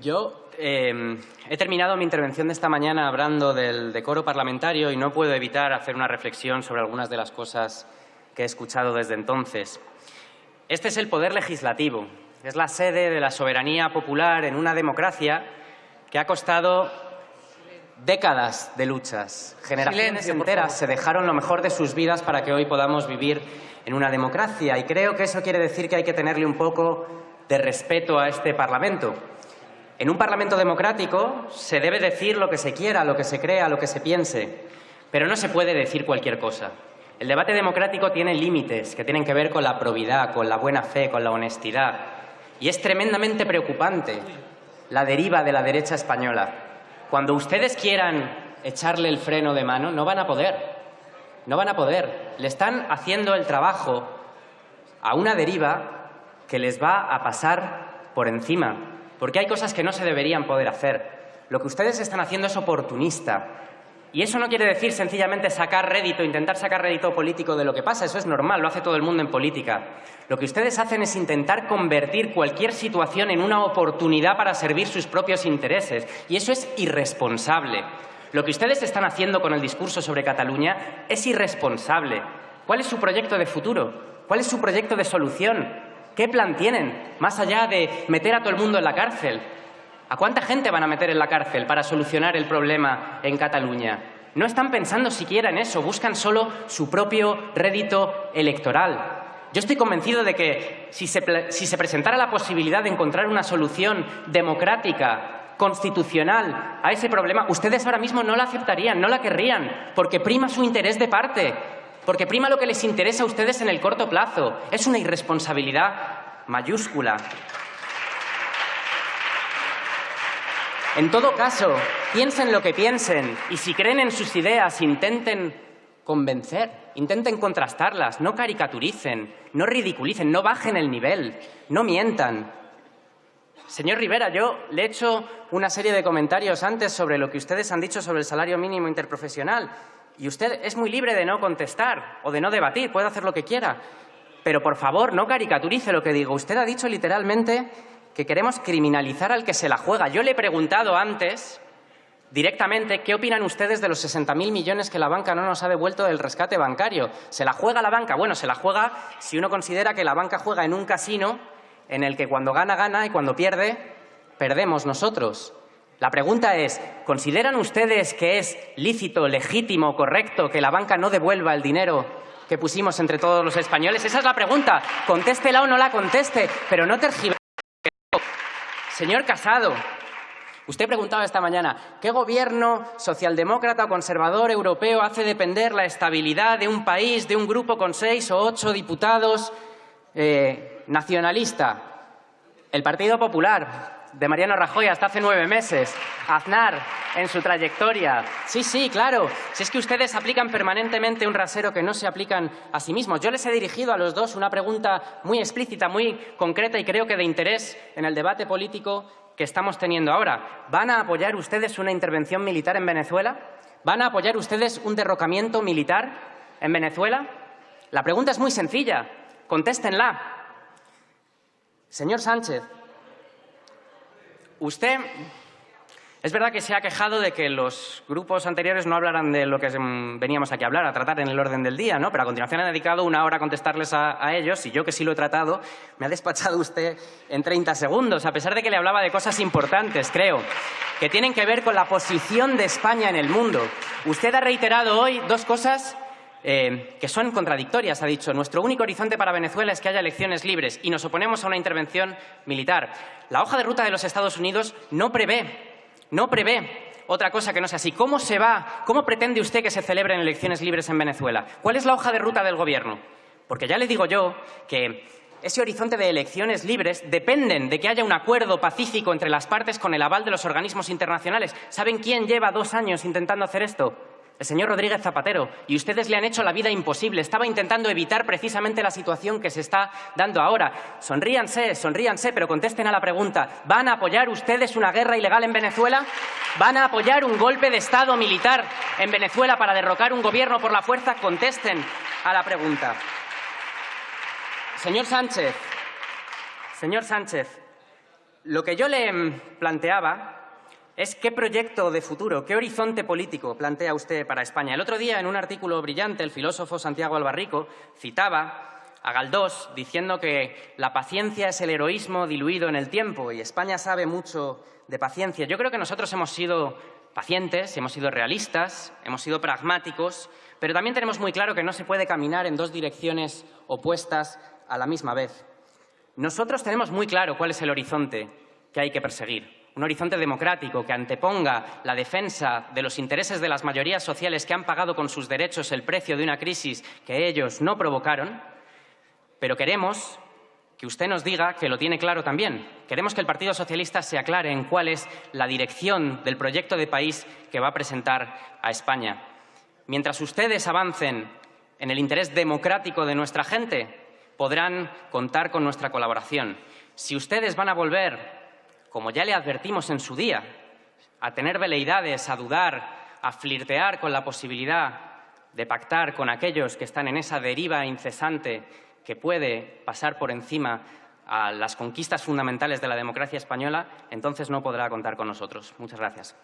Yo eh, he terminado mi intervención de esta mañana hablando del decoro parlamentario y no puedo evitar hacer una reflexión sobre algunas de las cosas que he escuchado desde entonces. Este es el poder legislativo, es la sede de la soberanía popular en una democracia que ha costado décadas de luchas. Generaciones Silencio, enteras se dejaron lo mejor de sus vidas para que hoy podamos vivir en una democracia y creo que eso quiere decir que hay que tenerle un poco de respeto a este Parlamento. En un Parlamento democrático se debe decir lo que se quiera, lo que se crea, lo que se piense, pero no se puede decir cualquier cosa. El debate democrático tiene límites que tienen que ver con la probidad, con la buena fe, con la honestidad. Y es tremendamente preocupante la deriva de la derecha española. Cuando ustedes quieran echarle el freno de mano, no van a poder. No van a poder. Le están haciendo el trabajo a una deriva que les va a pasar por encima, porque hay cosas que no se deberían poder hacer. Lo que ustedes están haciendo es oportunista. Y eso no quiere decir sencillamente sacar rédito, intentar sacar rédito político de lo que pasa, eso es normal, lo hace todo el mundo en política. Lo que ustedes hacen es intentar convertir cualquier situación en una oportunidad para servir sus propios intereses, y eso es irresponsable. Lo que ustedes están haciendo con el discurso sobre Cataluña es irresponsable. ¿Cuál es su proyecto de futuro? ¿Cuál es su proyecto de solución? ¿Qué plan tienen, más allá de meter a todo el mundo en la cárcel? ¿A cuánta gente van a meter en la cárcel para solucionar el problema en Cataluña? No están pensando siquiera en eso, buscan solo su propio rédito electoral. Yo estoy convencido de que si se, presentara la posibilidad de encontrar una solución democrática, constitucional a ese problema, ustedes ahora mismo no la aceptarían, no la querrían, porque prima su interés de parte, porque prima lo que les interesa a ustedes en el corto plazo. Es una irresponsabilidad mayúscula. En todo caso, piensen lo que piensen y si creen en sus ideas, intenten convencer, intenten contrastarlas, no caricaturicen, no ridiculicen, no bajen el nivel, no mientan. Señor Rivera, yo le he hecho una serie de comentarios antes sobre lo que ustedes han dicho sobre el salario mínimo interprofesional y usted es muy libre de no contestar o de no debatir, puede hacer lo que quiera. Pero por favor, no caricaturice lo que digo. Usted ha dicho literalmente que queremos criminalizar al que se la juega. Yo le he preguntado antes directamente qué opinan ustedes de los 60.000 millones que la banca no nos ha devuelto del rescate bancario. ¿Se la juega la banca? Bueno, se la juega si uno considera que la banca juega en un casino en el que cuando gana, gana y cuando pierde, perdemos nosotros. La pregunta es, ¿consideran ustedes que es lícito, legítimo, correcto que la banca no devuelva el dinero que pusimos entre todos los españoles? Esa es la pregunta. Contéstela o no la conteste, pero no tergiverse. Señor Casado, usted preguntaba esta mañana, ¿qué gobierno socialdemócrata o conservador europeo hace depender la estabilidad de un país, de un grupo con seis o ocho diputados eh, nacionalista? El Partido Popular, de Mariano Rajoy hasta hace nueve meses. Aznar, en su trayectoria. Sí, sí, claro. Si es que ustedes aplican permanentemente un rasero que no se aplican a sí mismos. Yo les he dirigido a los dos una pregunta muy explícita, muy concreta y creo que de interés en el debate político que estamos teniendo ahora. ¿Van a apoyar ustedes una intervención militar en Venezuela? ¿Van a apoyar ustedes un derrocamiento militar en Venezuela? La pregunta es muy sencilla. Contéstenla. Señor Sánchez, usted es verdad que se ha quejado de que los grupos anteriores no hablaran de lo que veníamos aquí a hablar, a tratar en el orden del día, ¿no? Pero a continuación ha dedicado una hora a contestarles a, a ellos y yo, que sí lo he tratado, me ha despachado usted en 30 segundos, a pesar de que le hablaba de cosas importantes, creo, que tienen que ver con la posición de España en el mundo. Usted ha reiterado hoy dos cosas eh, que son contradictorias. Ha dicho, nuestro único horizonte para Venezuela es que haya elecciones libres y nos oponemos a una intervención militar. La hoja de ruta de los Estados Unidos no prevé, no prevé otra cosa que no sea así. ¿Cómo se va, cómo pretende usted que se celebren elecciones libres en Venezuela? ¿Cuál es la hoja de ruta del Gobierno? Porque ya le digo yo que ese horizonte de elecciones libres dependen de que haya un acuerdo pacífico entre las partes con el aval de los organismos internacionales. ¿Saben quién lleva dos años intentando hacer esto? El señor Rodríguez Zapatero. Y ustedes le han hecho la vida imposible. Estaba intentando evitar precisamente la situación que se está dando ahora. Sonríanse, sonríanse, pero contesten a la pregunta. ¿Van a apoyar ustedes una guerra ilegal en Venezuela? ¿Van a apoyar un golpe de Estado militar en Venezuela para derrocar un gobierno por la fuerza? Contesten a la pregunta. Señor Sánchez, señor Sánchez, Lo que yo le planteaba es qué proyecto de futuro, qué horizonte político plantea usted para España. El otro día, en un artículo brillante, el filósofo Santiago Albarrico citaba a Galdós diciendo que la paciencia es el heroísmo diluido en el tiempo y España sabe mucho de paciencia. Yo creo que nosotros hemos sido pacientes, hemos sido realistas, hemos sido pragmáticos, pero también tenemos muy claro que no se puede caminar en dos direcciones opuestas a la misma vez. Nosotros tenemos muy claro cuál es el horizonte que hay que perseguir. Un horizonte democrático que anteponga la defensa de los intereses de las mayorías sociales que han pagado con sus derechos el precio de una crisis que ellos no provocaron, pero queremos que usted nos diga que lo tiene claro también. Queremos que el Partido Socialista se aclare en cuál es la dirección del proyecto de país que va a presentar a España. Mientras ustedes avancen en el interés democrático de nuestra gente, podrán contar con nuestra colaboración. Si ustedes van a volver, como ya le advertimos en su día, a tener veleidades, a dudar, a flirtear con la posibilidad de pactar con aquellos que están en esa deriva incesante que puede pasar por encima a las conquistas fundamentales de la democracia española, entonces no podrá contar con nosotros. Muchas gracias.